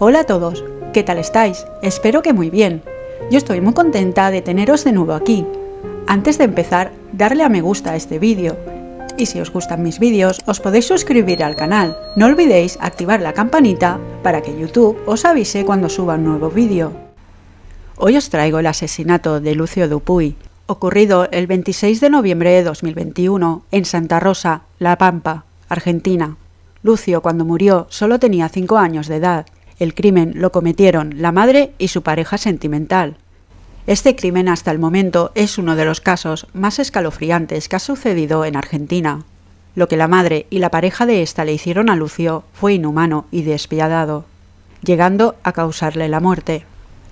Hola a todos, ¿qué tal estáis? Espero que muy bien. Yo estoy muy contenta de teneros de nuevo aquí. Antes de empezar, darle a me gusta a este vídeo. Y si os gustan mis vídeos, os podéis suscribir al canal. No olvidéis activar la campanita para que YouTube os avise cuando suba un nuevo vídeo. Hoy os traigo el asesinato de Lucio Dupuy, ocurrido el 26 de noviembre de 2021 en Santa Rosa, La Pampa, Argentina. Lucio, cuando murió, solo tenía 5 años de edad el crimen lo cometieron la madre y su pareja sentimental. Este crimen hasta el momento es uno de los casos más escalofriantes que ha sucedido en Argentina. Lo que la madre y la pareja de ésta le hicieron a Lucio fue inhumano y despiadado, llegando a causarle la muerte.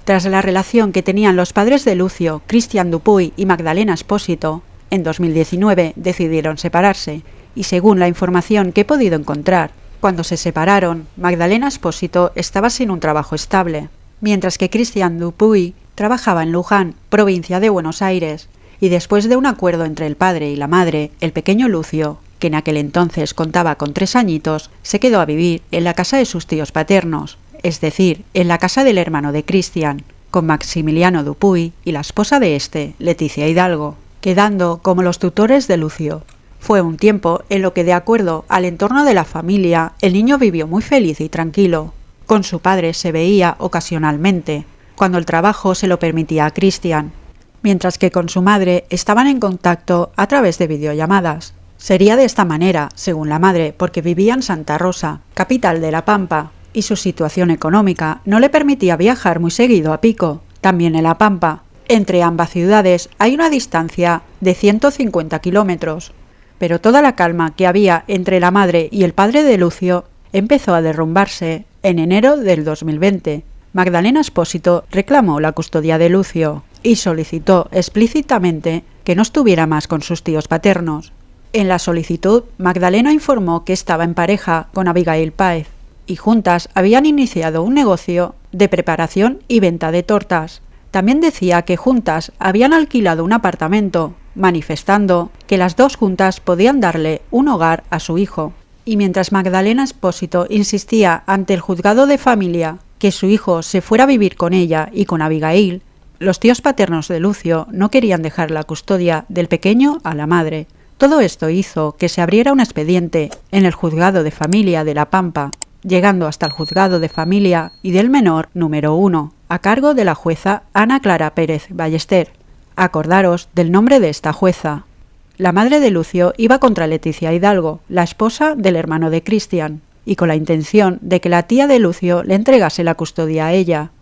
Tras la relación que tenían los padres de Lucio, Cristian Dupuy y Magdalena Espósito, en 2019 decidieron separarse, y según la información que he podido encontrar, cuando se separaron, Magdalena Espósito estaba sin un trabajo estable, mientras que Christian Dupuy trabajaba en Luján, provincia de Buenos Aires, y después de un acuerdo entre el padre y la madre, el pequeño Lucio, que en aquel entonces contaba con tres añitos, se quedó a vivir en la casa de sus tíos paternos, es decir, en la casa del hermano de Cristian, con Maximiliano Dupuy y la esposa de este, Leticia Hidalgo, quedando como los tutores de Lucio. Fue un tiempo en lo que, de acuerdo al entorno de la familia, el niño vivió muy feliz y tranquilo. Con su padre se veía ocasionalmente, cuando el trabajo se lo permitía a Christian, mientras que con su madre estaban en contacto a través de videollamadas. Sería de esta manera, según la madre, porque vivía en Santa Rosa, capital de La Pampa, y su situación económica no le permitía viajar muy seguido a Pico, también en La Pampa. Entre ambas ciudades hay una distancia de 150 kilómetros, pero toda la calma que había entre la madre y el padre de Lucio empezó a derrumbarse en enero del 2020. Magdalena Espósito reclamó la custodia de Lucio y solicitó explícitamente que no estuviera más con sus tíos paternos. En la solicitud, Magdalena informó que estaba en pareja con Abigail Páez y juntas habían iniciado un negocio de preparación y venta de tortas. También decía que juntas habían alquilado un apartamento manifestando que las dos juntas podían darle un hogar a su hijo. Y mientras Magdalena Espósito insistía ante el juzgado de familia que su hijo se fuera a vivir con ella y con Abigail, los tíos paternos de Lucio no querían dejar la custodia del pequeño a la madre. Todo esto hizo que se abriera un expediente en el juzgado de familia de La Pampa, llegando hasta el juzgado de familia y del menor número uno, a cargo de la jueza Ana Clara Pérez Ballester, Acordaros del nombre de esta jueza. La madre de Lucio iba contra Leticia Hidalgo, la esposa del hermano de Cristian, y con la intención de que la tía de Lucio le entregase la custodia a ella.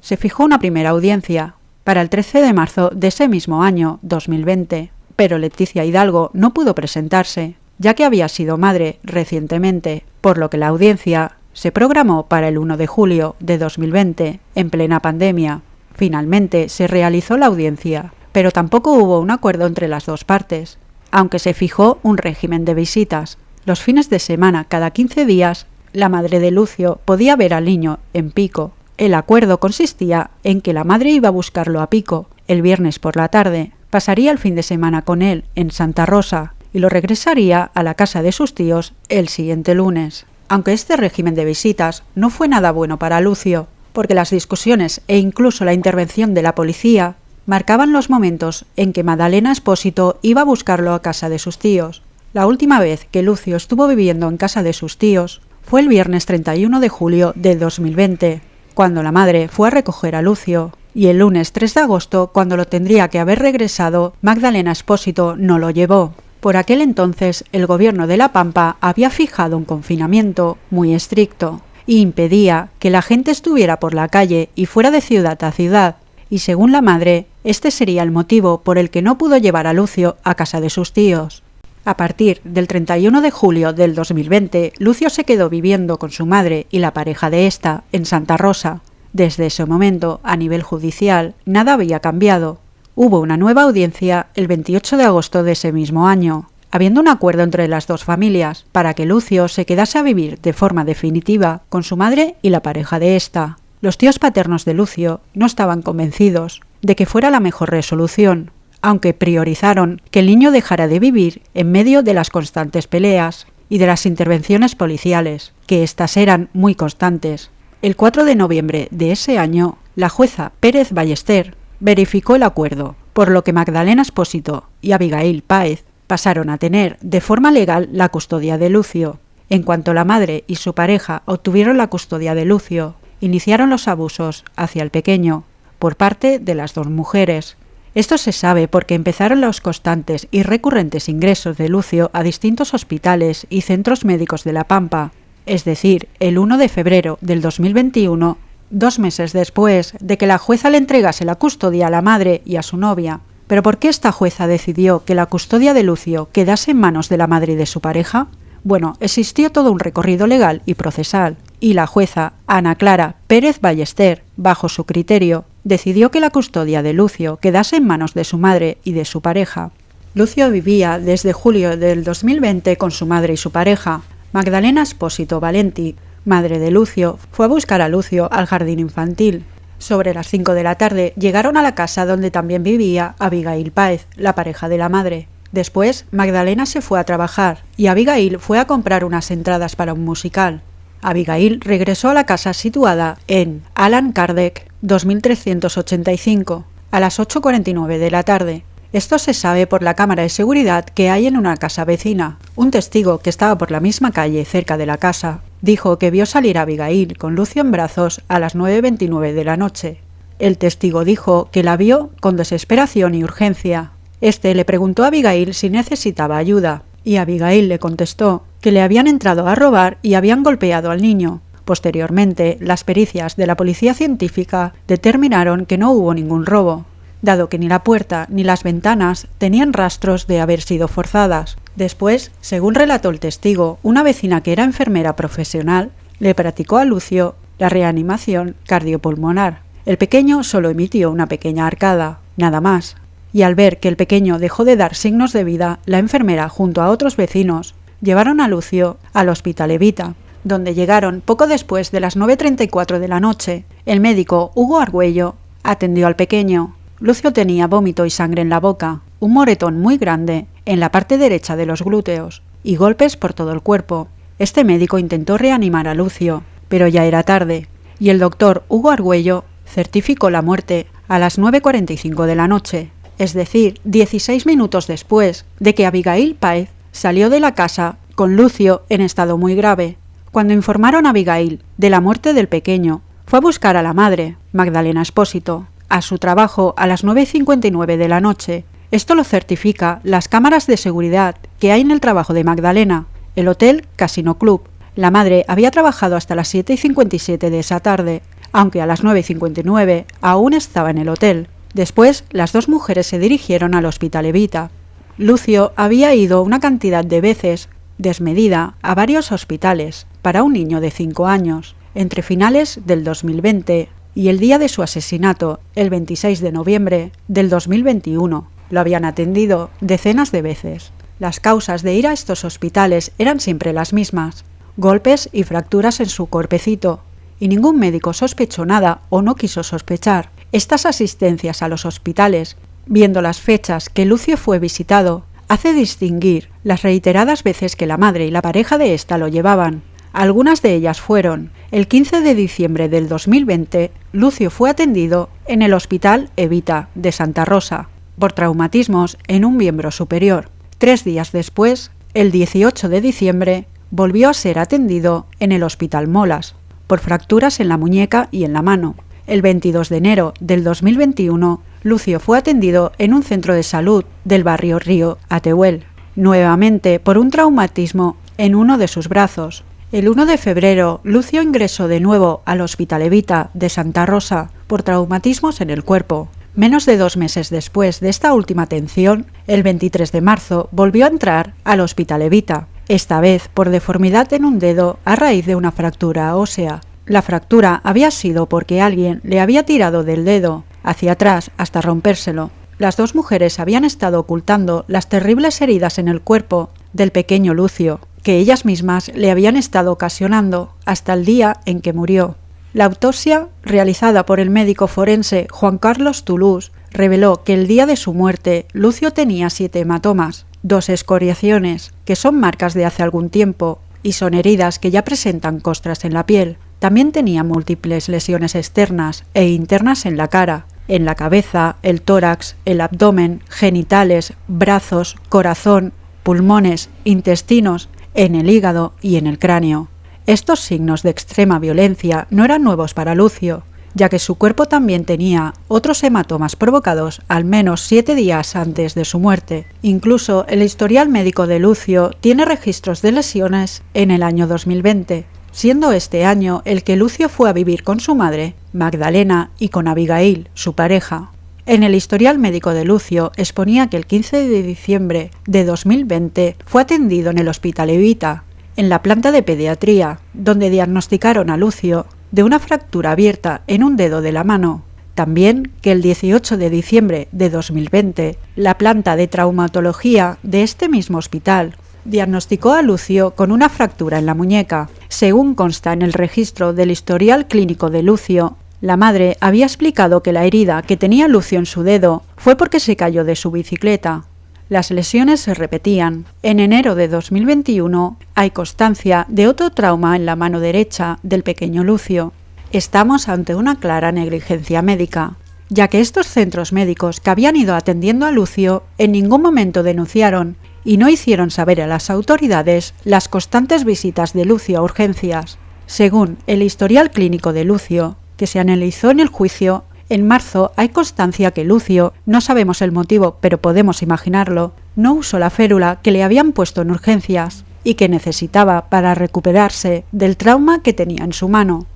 Se fijó una primera audiencia, para el 13 de marzo de ese mismo año, 2020, pero Leticia Hidalgo no pudo presentarse, ya que había sido madre recientemente, por lo que la audiencia se programó para el 1 de julio de 2020, en plena pandemia. Finalmente se realizó la audiencia, pero tampoco hubo un acuerdo entre las dos partes, aunque se fijó un régimen de visitas. Los fines de semana, cada 15 días, la madre de Lucio podía ver al niño en Pico. El acuerdo consistía en que la madre iba a buscarlo a Pico el viernes por la tarde, pasaría el fin de semana con él en Santa Rosa y lo regresaría a la casa de sus tíos el siguiente lunes. Aunque este régimen de visitas no fue nada bueno para Lucio, porque las discusiones e incluso la intervención de la policía marcaban los momentos en que Madalena Espósito iba a buscarlo a casa de sus tíos. La última vez que Lucio estuvo viviendo en casa de sus tíos fue el viernes 31 de julio de 2020, cuando la madre fue a recoger a Lucio, y el lunes 3 de agosto, cuando lo tendría que haber regresado, Magdalena Espósito no lo llevó. Por aquel entonces, el gobierno de La Pampa había fijado un confinamiento muy estricto y impedía que la gente estuviera por la calle y fuera de ciudad a ciudad, y según la madre, este sería el motivo por el que no pudo llevar a Lucio a casa de sus tíos. A partir del 31 de julio del 2020, Lucio se quedó viviendo con su madre y la pareja de esta en Santa Rosa. Desde ese momento, a nivel judicial, nada había cambiado. Hubo una nueva audiencia el 28 de agosto de ese mismo año, habiendo un acuerdo entre las dos familias para que Lucio se quedase a vivir de forma definitiva con su madre y la pareja de ésta. Los tíos paternos de Lucio no estaban convencidos de que fuera la mejor resolución, aunque priorizaron que el niño dejara de vivir en medio de las constantes peleas y de las intervenciones policiales, que éstas eran muy constantes. El 4 de noviembre de ese año, la jueza Pérez Ballester verificó el acuerdo, por lo que Magdalena Espósito y Abigail Páez pasaron a tener de forma legal la custodia de Lucio. En cuanto la madre y su pareja obtuvieron la custodia de Lucio, iniciaron los abusos hacia el pequeño por parte de las dos mujeres. Esto se sabe porque empezaron los constantes y recurrentes ingresos de Lucio a distintos hospitales y centros médicos de La Pampa, es decir, el 1 de febrero del 2021, dos meses después de que la jueza le entregase la custodia a la madre y a su novia. Pero ¿por qué esta jueza decidió que la custodia de Lucio quedase en manos de la madre y de su pareja? Bueno, existió todo un recorrido legal y procesal, y la jueza Ana Clara Pérez Ballester, bajo su criterio, decidió que la custodia de Lucio quedase en manos de su madre y de su pareja. Lucio vivía desde julio del 2020 con su madre y su pareja. Magdalena Espósito Valenti, madre de Lucio, fue a buscar a Lucio al jardín infantil. Sobre las 5 de la tarde llegaron a la casa donde también vivía Abigail Páez, la pareja de la madre. Después, Magdalena se fue a trabajar y Abigail fue a comprar unas entradas para un musical. Abigail regresó a la casa situada en Alan Kardec 2385 a las 8.49 de la tarde. Esto se sabe por la cámara de seguridad que hay en una casa vecina. Un testigo que estaba por la misma calle cerca de la casa dijo que vio salir a Abigail con Lucio en brazos a las 9.29 de la noche. El testigo dijo que la vio con desesperación y urgencia, este le preguntó a Abigail si necesitaba ayuda, y Abigail le contestó que le habían entrado a robar y habían golpeado al niño. Posteriormente, las pericias de la policía científica determinaron que no hubo ningún robo, dado que ni la puerta ni las ventanas tenían rastros de haber sido forzadas. Después, según relató el testigo, una vecina que era enfermera profesional le practicó a Lucio la reanimación cardiopulmonar. El pequeño solo emitió una pequeña arcada, nada más, y al ver que el pequeño dejó de dar signos de vida, la enfermera, junto a otros vecinos, llevaron a Lucio al Hospital Evita, donde llegaron poco después de las 9.34 de la noche. El médico Hugo Argüello atendió al pequeño. Lucio tenía vómito y sangre en la boca, un moretón muy grande en la parte derecha de los glúteos y golpes por todo el cuerpo. Este médico intentó reanimar a Lucio, pero ya era tarde, y el doctor Hugo Argüello certificó la muerte a las 9.45 de la noche es decir, 16 minutos después de que Abigail Páez salió de la casa con Lucio en estado muy grave. Cuando informaron a Abigail de la muerte del pequeño, fue a buscar a la madre, Magdalena Espósito, a su trabajo a las 9.59 de la noche. Esto lo certifica las cámaras de seguridad que hay en el trabajo de Magdalena, el Hotel Casino Club. La madre había trabajado hasta las 7.57 de esa tarde, aunque a las 9.59 aún estaba en el hotel. Después, las dos mujeres se dirigieron al Hospital Evita. Lucio había ido una cantidad de veces, desmedida, a varios hospitales para un niño de 5 años, entre finales del 2020 y el día de su asesinato, el 26 de noviembre del 2021. Lo habían atendido decenas de veces. Las causas de ir a estos hospitales eran siempre las mismas, golpes y fracturas en su cuerpecito, y ningún médico sospechó nada o no quiso sospechar, estas asistencias a los hospitales, viendo las fechas que Lucio fue visitado, hace distinguir las reiteradas veces que la madre y la pareja de ésta lo llevaban. Algunas de ellas fueron el 15 de diciembre del 2020, Lucio fue atendido en el Hospital Evita de Santa Rosa por traumatismos en un miembro superior. Tres días después, el 18 de diciembre, volvió a ser atendido en el Hospital Molas por fracturas en la muñeca y en la mano. El 22 de enero del 2021, Lucio fue atendido en un centro de salud del barrio Río Atehuel, nuevamente por un traumatismo en uno de sus brazos. El 1 de febrero, Lucio ingresó de nuevo al Hospital Evita de Santa Rosa por traumatismos en el cuerpo. Menos de dos meses después de esta última atención, el 23 de marzo volvió a entrar al Hospital Evita, esta vez por deformidad en un dedo a raíz de una fractura ósea. La fractura había sido porque alguien le había tirado del dedo hacia atrás hasta rompérselo. Las dos mujeres habían estado ocultando las terribles heridas en el cuerpo del pequeño Lucio, que ellas mismas le habían estado ocasionando hasta el día en que murió. La autopsia, realizada por el médico forense Juan Carlos Toulouse, reveló que el día de su muerte Lucio tenía siete hematomas, dos escoriaciones, que son marcas de hace algún tiempo, y son heridas que ya presentan costras en la piel, también tenía múltiples lesiones externas e internas en la cara, en la cabeza, el tórax, el abdomen, genitales, brazos, corazón, pulmones, intestinos, en el hígado y en el cráneo. Estos signos de extrema violencia no eran nuevos para Lucio, ya que su cuerpo también tenía otros hematomas provocados al menos siete días antes de su muerte. Incluso el historial médico de Lucio tiene registros de lesiones en el año 2020, siendo este año el que Lucio fue a vivir con su madre, Magdalena, y con Abigail, su pareja. En el historial médico de Lucio exponía que el 15 de diciembre de 2020 fue atendido en el Hospital Evita, en la planta de pediatría, donde diagnosticaron a Lucio de una fractura abierta en un dedo de la mano. También que el 18 de diciembre de 2020, la planta de traumatología de este mismo hospital diagnosticó a Lucio con una fractura en la muñeca. Según consta en el registro del historial clínico de Lucio, la madre había explicado que la herida que tenía Lucio en su dedo fue porque se cayó de su bicicleta. Las lesiones se repetían. En enero de 2021 hay constancia de otro trauma en la mano derecha del pequeño Lucio. Estamos ante una clara negligencia médica, ya que estos centros médicos que habían ido atendiendo a Lucio en ningún momento denunciaron y no hicieron saber a las autoridades las constantes visitas de Lucio a urgencias. Según el historial clínico de Lucio, que se analizó en el juicio, en marzo hay constancia que Lucio, no sabemos el motivo, pero podemos imaginarlo, no usó la férula que le habían puesto en urgencias y que necesitaba para recuperarse del trauma que tenía en su mano.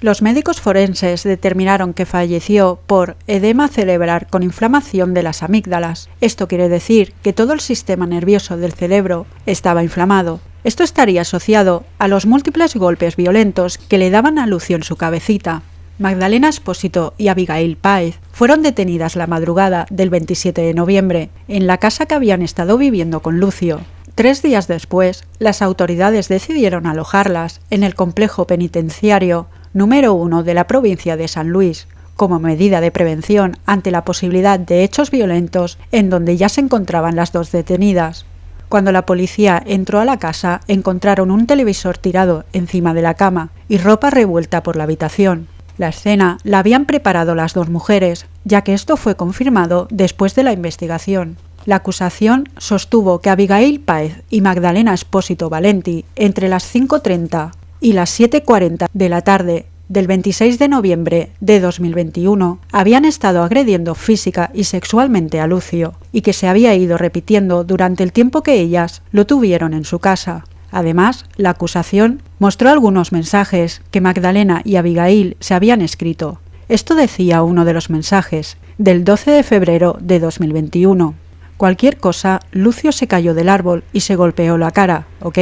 Los médicos forenses determinaron que falleció por edema cerebral con inflamación de las amígdalas. Esto quiere decir que todo el sistema nervioso del cerebro estaba inflamado. Esto estaría asociado a los múltiples golpes violentos que le daban a Lucio en su cabecita. Magdalena Espósito y Abigail Páez fueron detenidas la madrugada del 27 de noviembre en la casa que habían estado viviendo con Lucio. Tres días después, las autoridades decidieron alojarlas en el complejo penitenciario número uno de la provincia de San Luis, como medida de prevención ante la posibilidad de hechos violentos en donde ya se encontraban las dos detenidas. Cuando la policía entró a la casa, encontraron un televisor tirado encima de la cama y ropa revuelta por la habitación. La escena la habían preparado las dos mujeres, ya que esto fue confirmado después de la investigación. La acusación sostuvo que Abigail Páez y Magdalena Espósito Valenti, entre las 5.30 y las 7.40 de la tarde del 26 de noviembre de 2021 habían estado agrediendo física y sexualmente a Lucio y que se había ido repitiendo durante el tiempo que ellas lo tuvieron en su casa. Además, la acusación mostró algunos mensajes que Magdalena y Abigail se habían escrito. Esto decía uno de los mensajes, del 12 de febrero de 2021. Cualquier cosa, Lucio se cayó del árbol y se golpeó la cara, ¿ok?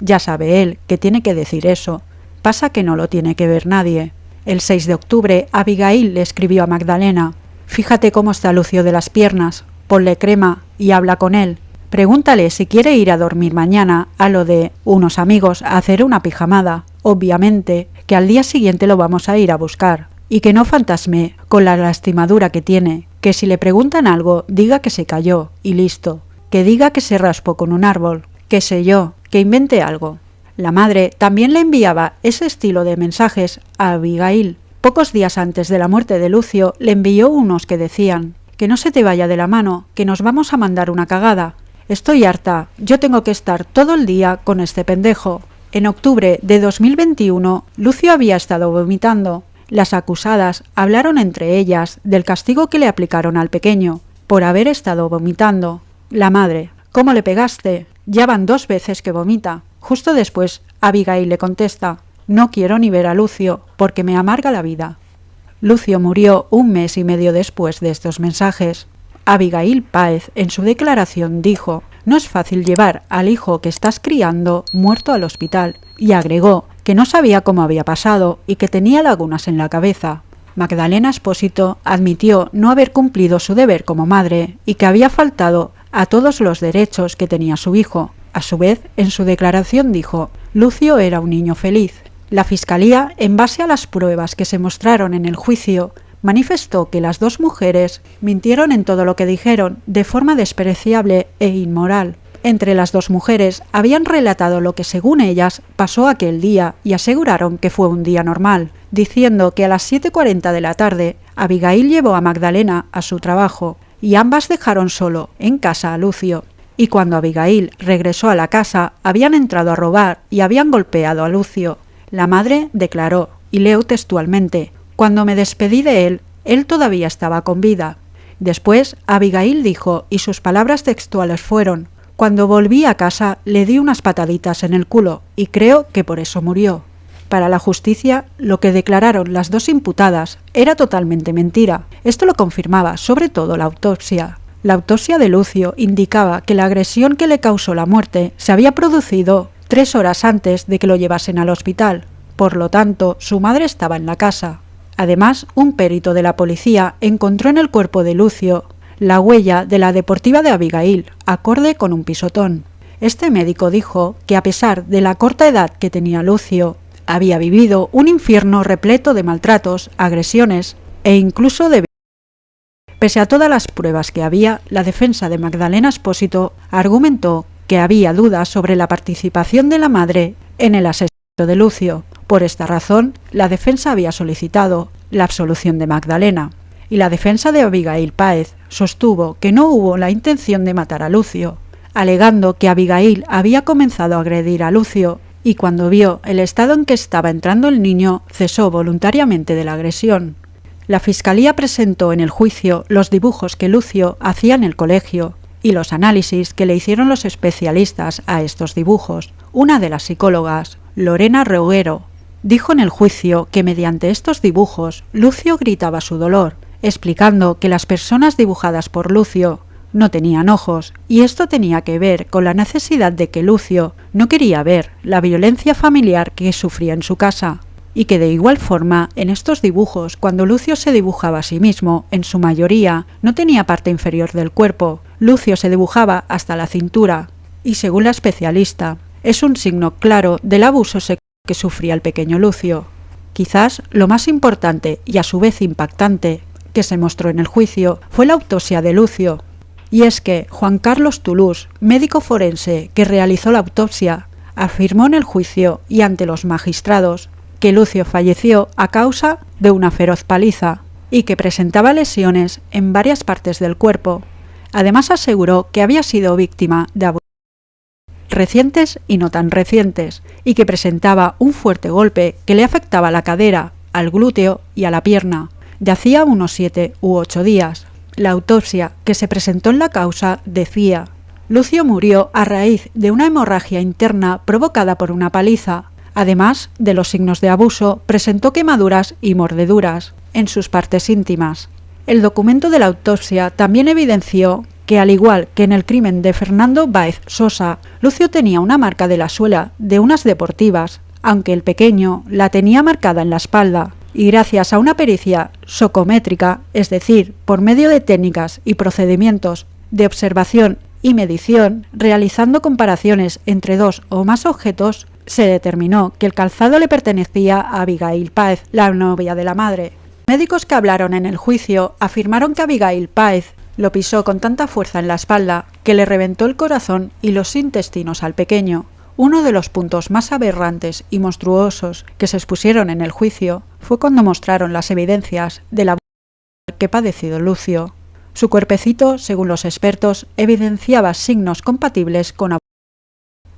Ya sabe él que tiene que decir eso. Pasa que no lo tiene que ver nadie. El 6 de octubre, Abigail le escribió a Magdalena, Fíjate cómo está Lucio de las piernas, ponle crema y habla con él. Pregúntale si quiere ir a dormir mañana a lo de unos amigos a hacer una pijamada. Obviamente que al día siguiente lo vamos a ir a buscar. Y que no fantasme con la lastimadura que tiene, que si le preguntan algo diga que se cayó y listo, que diga que se raspó con un árbol, qué sé yo, que invente algo. La madre también le enviaba ese estilo de mensajes a Abigail. Pocos días antes de la muerte de Lucio le envió unos que decían que no se te vaya de la mano, que nos vamos a mandar una cagada. Estoy harta, yo tengo que estar todo el día con este pendejo. En octubre de 2021, Lucio había estado vomitando. Las acusadas hablaron entre ellas del castigo que le aplicaron al pequeño, por haber estado vomitando. La madre, ¿cómo le pegaste? Ya van dos veces que vomita. Justo después, Abigail le contesta, no quiero ni ver a Lucio, porque me amarga la vida. Lucio murió un mes y medio después de estos mensajes. Abigail Páez en su declaración dijo, no es fácil llevar al hijo que estás criando muerto al hospital, y agregó que no sabía cómo había pasado y que tenía lagunas en la cabeza. Magdalena Espósito admitió no haber cumplido su deber como madre y que había faltado a todos los derechos que tenía su hijo. A su vez, en su declaración dijo, Lucio era un niño feliz. La Fiscalía, en base a las pruebas que se mostraron en el juicio, manifestó que las dos mujeres mintieron en todo lo que dijeron de forma despreciable e inmoral. entre las dos mujeres habían relatado lo que según ellas pasó aquel día y aseguraron que fue un día normal, diciendo que a las 7.40 de la tarde Abigail llevó a Magdalena a su trabajo y ambas dejaron solo en casa a Lucio. Y cuando Abigail regresó a la casa, habían entrado a robar y habían golpeado a Lucio. La madre declaró, y leo textualmente, Cuando me despedí de él, él todavía estaba con vida. Después, Abigail dijo, y sus palabras textuales fueron, Cuando volví a casa le di unas pataditas en el culo, y creo que por eso murió. Para la justicia, lo que declararon las dos imputadas era totalmente mentira. Esto lo confirmaba sobre todo la autopsia. La autopsia de Lucio indicaba que la agresión que le causó la muerte se había producido tres horas antes de que lo llevasen al hospital. Por lo tanto, su madre estaba en la casa. Además, un perito de la policía encontró en el cuerpo de Lucio la huella de la deportiva de Abigail, acorde con un pisotón. Este médico dijo que a pesar de la corta edad que tenía Lucio, había vivido un infierno repleto de maltratos, agresiones e incluso de Pese a todas las pruebas que había, la defensa de Magdalena Espósito argumentó que había dudas sobre la participación de la madre en el asesinato de Lucio. Por esta razón, la defensa había solicitado la absolución de Magdalena, y la defensa de Abigail Páez sostuvo que no hubo la intención de matar a Lucio, alegando que Abigail había comenzado a agredir a Lucio y cuando vio el estado en que estaba entrando el niño, cesó voluntariamente de la agresión. La Fiscalía presentó en el juicio los dibujos que Lucio hacía en el colegio y los análisis que le hicieron los especialistas a estos dibujos. Una de las psicólogas, Lorena Reguero, dijo en el juicio que mediante estos dibujos Lucio gritaba su dolor, explicando que las personas dibujadas por Lucio no tenían ojos, y esto tenía que ver con la necesidad de que Lucio no quería ver la violencia familiar que sufría en su casa, y que de igual forma en estos dibujos, cuando Lucio se dibujaba a sí mismo, en su mayoría no tenía parte inferior del cuerpo, Lucio se dibujaba hasta la cintura, y según la especialista, es un signo claro del abuso sexual que sufría el pequeño Lucio. Quizás lo más importante y a su vez impactante que se mostró en el juicio fue la autopsia de Lucio, y es que Juan Carlos Toulouse, médico forense que realizó la autopsia, afirmó en el juicio y ante los magistrados que Lucio falleció a causa de una feroz paliza y que presentaba lesiones en varias partes del cuerpo. Además aseguró que había sido víctima de abusos recientes y no tan recientes, y que presentaba un fuerte golpe que le afectaba la cadera, al glúteo y a la pierna, de hacía unos siete u ocho días. La autopsia que se presentó en la causa decía Lucio murió a raíz de una hemorragia interna provocada por una paliza. Además de los signos de abuso, presentó quemaduras y mordeduras en sus partes íntimas. El documento de la autopsia también evidenció que, al igual que en el crimen de Fernando Baez Sosa, Lucio tenía una marca de la suela de unas deportivas, aunque el pequeño la tenía marcada en la espalda y gracias a una pericia socométrica, es decir, por medio de técnicas y procedimientos de observación y medición, realizando comparaciones entre dos o más objetos, se determinó que el calzado le pertenecía a Abigail Páez, la novia de la madre. Médicos que hablaron en el juicio afirmaron que Abigail Páez lo pisó con tanta fuerza en la espalda que le reventó el corazón y los intestinos al pequeño, uno de los puntos más aberrantes y monstruosos que se expusieron en el juicio fue cuando mostraron las evidencias de la que padecido Lucio. Su cuerpecito, según los expertos, evidenciaba signos compatibles con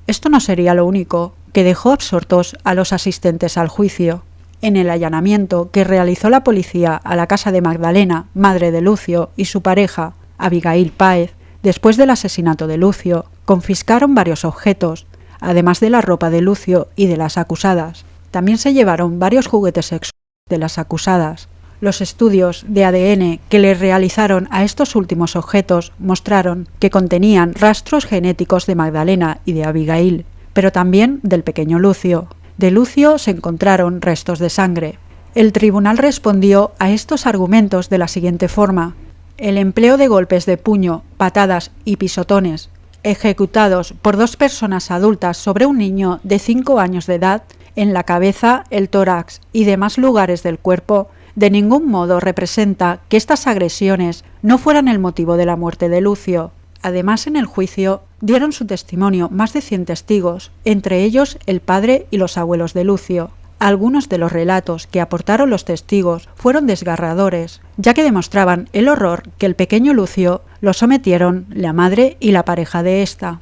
Esto no sería lo único que dejó absortos a los asistentes al juicio. En el allanamiento que realizó la policía a la casa de Magdalena, madre de Lucio, y su pareja, Abigail Páez, después del asesinato de Lucio, confiscaron varios objetos, además de la ropa de Lucio y de las acusadas. También se llevaron varios juguetes sexuales de las acusadas. Los estudios de ADN que le realizaron a estos últimos objetos mostraron que contenían rastros genéticos de Magdalena y de Abigail, pero también del pequeño Lucio. De Lucio se encontraron restos de sangre. El tribunal respondió a estos argumentos de la siguiente forma. El empleo de golpes de puño, patadas y pisotones ejecutados por dos personas adultas sobre un niño de 5 años de edad en la cabeza, el tórax y demás lugares del cuerpo, de ningún modo representa que estas agresiones no fueran el motivo de la muerte de Lucio. Además, en el juicio dieron su testimonio más de 100 testigos, entre ellos el padre y los abuelos de Lucio. Algunos de los relatos que aportaron los testigos fueron desgarradores, ya que demostraban el horror que el pequeño Lucio lo sometieron la madre y la pareja de ésta.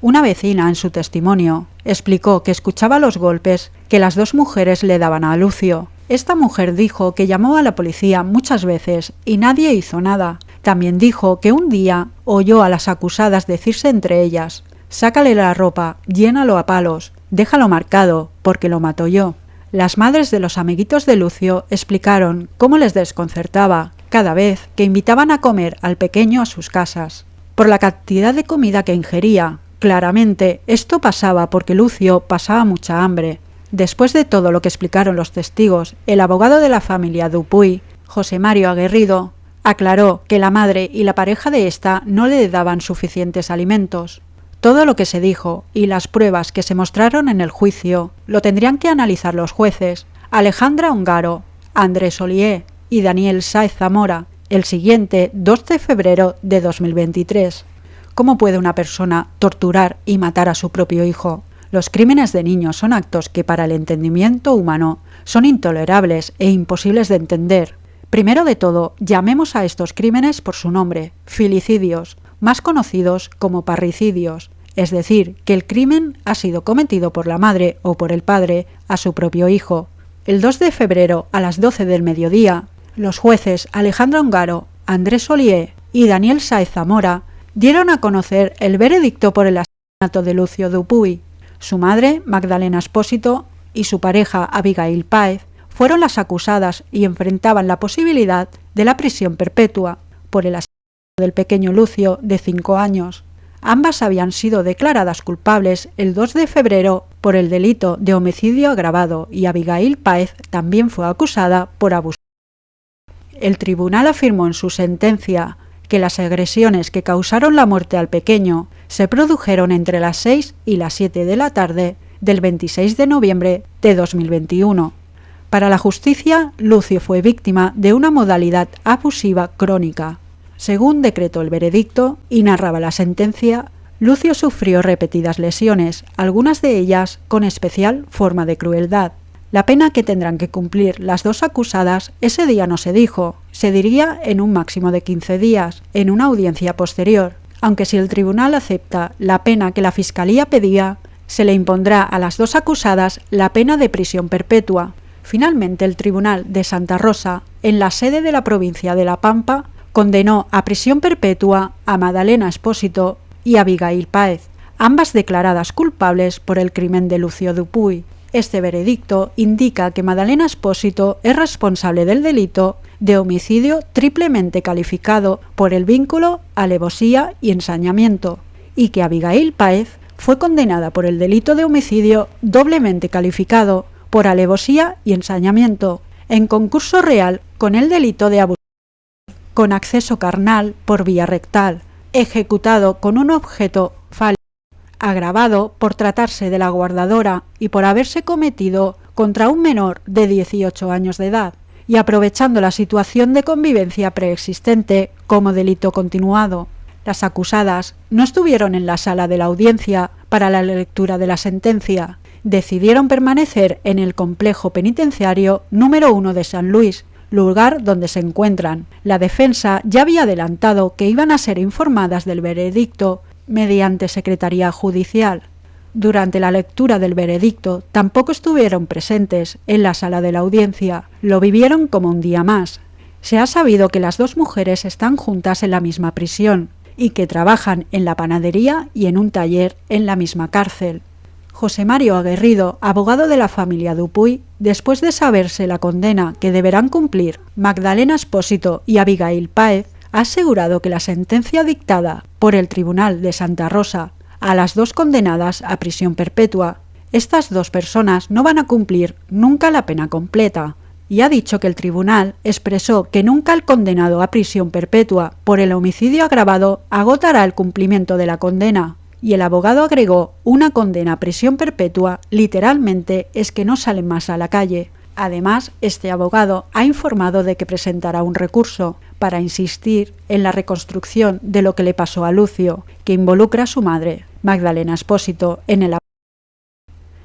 Una vecina en su testimonio explicó que escuchaba los golpes que las dos mujeres le daban a Lucio. Esta mujer dijo que llamó a la policía muchas veces y nadie hizo nada. También dijo que un día oyó a las acusadas decirse entre ellas, sácale la ropa, llénalo a palos, déjalo marcado, porque lo mato yo. Las madres de los amiguitos de Lucio explicaron cómo les desconcertaba cada vez que invitaban a comer al pequeño a sus casas. Por la cantidad de comida que ingería, claramente esto pasaba porque Lucio pasaba mucha hambre. Después de todo lo que explicaron los testigos, el abogado de la familia Dupuy, José Mario Aguerrido, aclaró que la madre y la pareja de ésta no le daban suficientes alimentos. Todo lo que se dijo y las pruebas que se mostraron en el juicio lo tendrían que analizar los jueces Alejandra Ongaro, Andrés Olié y Daniel Saez Zamora el siguiente 2 de febrero de 2023. ¿Cómo puede una persona torturar y matar a su propio hijo? Los crímenes de niños son actos que para el entendimiento humano son intolerables e imposibles de entender. Primero de todo, llamemos a estos crímenes por su nombre, filicidios, más conocidos como parricidios, es decir, que el crimen ha sido cometido por la madre o por el padre a su propio hijo. El 2 de febrero a las 12 del mediodía, los jueces Alejandro Ongaro, Andrés Olié y Daniel Saez Zamora dieron a conocer el veredicto por el asesinato de Lucio Dupuy. Su madre, Magdalena Espósito, y su pareja, Abigail Páez, fueron las acusadas y enfrentaban la posibilidad de la prisión perpetua por el asesinato del pequeño Lucio de cinco años. Ambas habían sido declaradas culpables el 2 de febrero por el delito de homicidio agravado y Abigail Páez también fue acusada por abuso. El tribunal afirmó en su sentencia que las agresiones que causaron la muerte al pequeño se produjeron entre las 6 y las 7 de la tarde del 26 de noviembre de 2021. Para la justicia, Lucio fue víctima de una modalidad abusiva crónica. Según decretó el veredicto y narraba la sentencia, Lucio sufrió repetidas lesiones, algunas de ellas con especial forma de crueldad. La pena que tendrán que cumplir las dos acusadas ese día no se dijo, se diría en un máximo de 15 días, en una audiencia posterior, aunque si el tribunal acepta la pena que la Fiscalía pedía, se le impondrá a las dos acusadas la pena de prisión perpetua. Finalmente el Tribunal de Santa Rosa, en la sede de la provincia de La Pampa, condenó a prisión perpetua a Madalena Espósito y a Abigail Páez, ambas declaradas culpables por el crimen de Lucio Dupuy. Este veredicto indica que Madalena Espósito es responsable del delito de homicidio triplemente calificado por el vínculo, alevosía y ensañamiento, y que Abigail Páez fue condenada por el delito de homicidio doblemente calificado por alevosía y ensañamiento, en concurso real con el delito de abuso con acceso carnal por vía rectal, ejecutado con un objeto fálico, agravado por tratarse de la guardadora y por haberse cometido contra un menor de 18 años de edad, y aprovechando la situación de convivencia preexistente como delito continuado. Las acusadas no estuvieron en la sala de la audiencia para la lectura de la sentencia. Decidieron permanecer en el complejo penitenciario número 1 de San Luis, lugar donde se encuentran. La defensa ya había adelantado que iban a ser informadas del veredicto mediante secretaría judicial. Durante la lectura del veredicto tampoco estuvieron presentes en la sala de la audiencia, lo vivieron como un día más. Se ha sabido que las dos mujeres están juntas en la misma prisión y que trabajan en la panadería y en un taller en la misma cárcel. José Mario Aguerrido, abogado de la familia Dupuy, después de saberse la condena que deberán cumplir Magdalena Espósito y Abigail Páez, ha asegurado que la sentencia dictada por el Tribunal de Santa Rosa a las dos condenadas a prisión perpetua, estas dos personas no van a cumplir nunca la pena completa, y ha dicho que el tribunal expresó que nunca el condenado a prisión perpetua por el homicidio agravado agotará el cumplimiento de la condena, y el abogado agregó una condena a prisión perpetua literalmente es que no salen más a la calle. Además, este abogado ha informado de que presentará un recurso para insistir en la reconstrucción de lo que le pasó a Lucio, que involucra a su madre, Magdalena Espósito, en el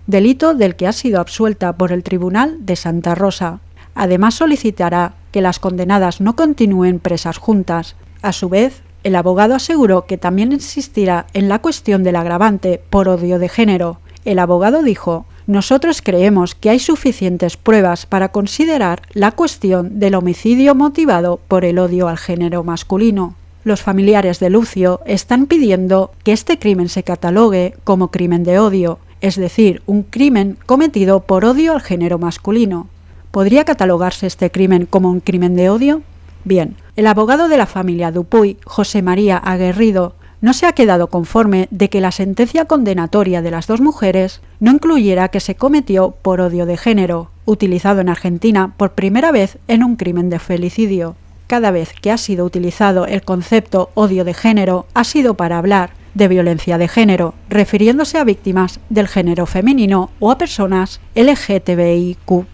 delito del que ha sido absuelta por el Tribunal de Santa Rosa. Además solicitará que las condenadas no continúen presas juntas. A su vez, el abogado aseguró que también insistirá en la cuestión del agravante por odio de género. El abogado dijo, nosotros creemos que hay suficientes pruebas para considerar la cuestión del homicidio motivado por el odio al género masculino. Los familiares de Lucio están pidiendo que este crimen se catalogue como crimen de odio, es decir, un crimen cometido por odio al género masculino. ¿Podría catalogarse este crimen como un crimen de odio? Bien, el abogado de la familia Dupuy, José María Aguerrido, no se ha quedado conforme de que la sentencia condenatoria de las dos mujeres no incluyera que se cometió por odio de género, utilizado en Argentina por primera vez en un crimen de felicidio. Cada vez que ha sido utilizado el concepto odio de género ha sido para hablar de violencia de género, refiriéndose a víctimas del género femenino o a personas LGTBIQ+,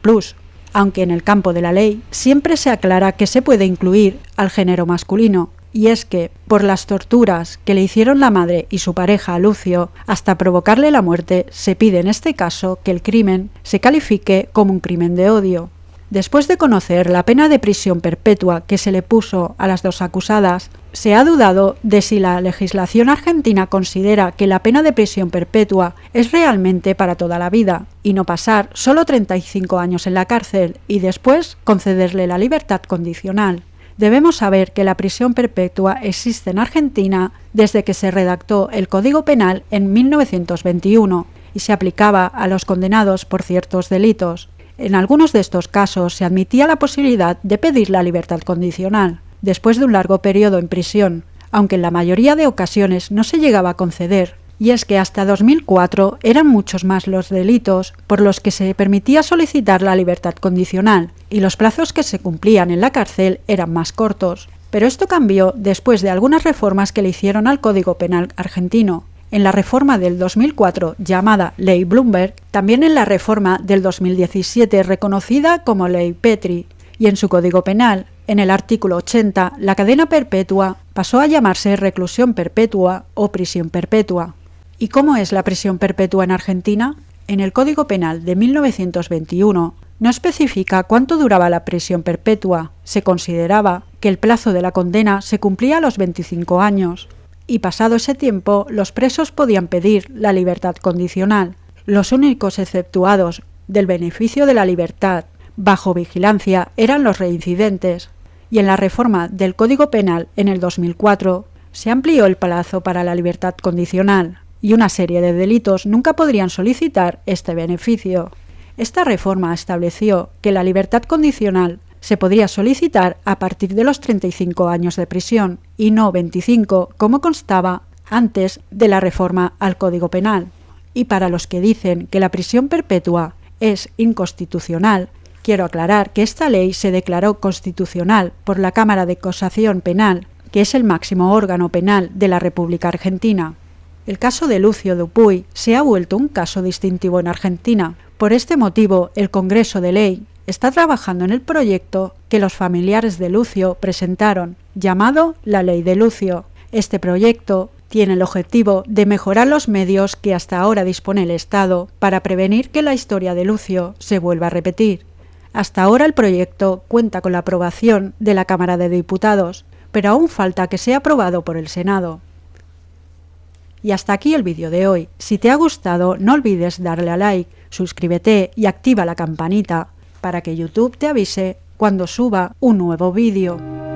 aunque en el campo de la ley siempre se aclara que se puede incluir al género masculino, y es que, por las torturas que le hicieron la madre y su pareja a Lucio, hasta provocarle la muerte, se pide en este caso que el crimen se califique como un crimen de odio. Después de conocer la pena de prisión perpetua que se le puso a las dos acusadas, se ha dudado de si la legislación argentina considera que la pena de prisión perpetua es realmente para toda la vida y no pasar solo 35 años en la cárcel y después concederle la libertad condicional. Debemos saber que la prisión perpetua existe en Argentina desde que se redactó el Código Penal en 1921 y se aplicaba a los condenados por ciertos delitos. En algunos de estos casos se admitía la posibilidad de pedir la libertad condicional, después de un largo periodo en prisión, aunque en la mayoría de ocasiones no se llegaba a conceder, y es que hasta 2004 eran muchos más los delitos por los que se permitía solicitar la libertad condicional y los plazos que se cumplían en la cárcel eran más cortos. Pero esto cambió después de algunas reformas que le hicieron al Código Penal argentino. En la reforma del 2004 llamada Ley Bloomberg, también en la reforma del 2017 reconocida como Ley Petri, y en su Código Penal, en el artículo 80, la cadena perpetua pasó a llamarse reclusión perpetua o prisión perpetua. ¿Y cómo es la prisión perpetua en Argentina? En el Código Penal de 1921 no especifica cuánto duraba la prisión perpetua. Se consideraba que el plazo de la condena se cumplía a los 25 años y pasado ese tiempo los presos podían pedir la libertad condicional. Los únicos exceptuados del beneficio de la libertad bajo vigilancia eran los reincidentes y en la reforma del Código Penal en el 2004 se amplió el plazo para la libertad condicional y una serie de delitos nunca podrían solicitar este beneficio. Esta reforma estableció que la libertad condicional se podría solicitar a partir de los 35 años de prisión y no 25 como constaba antes de la reforma al Código Penal. Y para los que dicen que la prisión perpetua es inconstitucional, quiero aclarar que esta ley se declaró constitucional por la Cámara de Cosación Penal, que es el máximo órgano penal de la República Argentina. El caso de Lucio Dupuy se ha vuelto un caso distintivo en Argentina. Por este motivo, el Congreso de Ley está trabajando en el proyecto que los familiares de Lucio presentaron, llamado la Ley de Lucio. Este proyecto tiene el objetivo de mejorar los medios que hasta ahora dispone el Estado para prevenir que la historia de Lucio se vuelva a repetir. Hasta ahora el proyecto cuenta con la aprobación de la Cámara de Diputados, pero aún falta que sea aprobado por el Senado. Y hasta aquí el vídeo de hoy. Si te ha gustado, no olvides darle a like, suscríbete y activa la campanita para que YouTube te avise cuando suba un nuevo vídeo.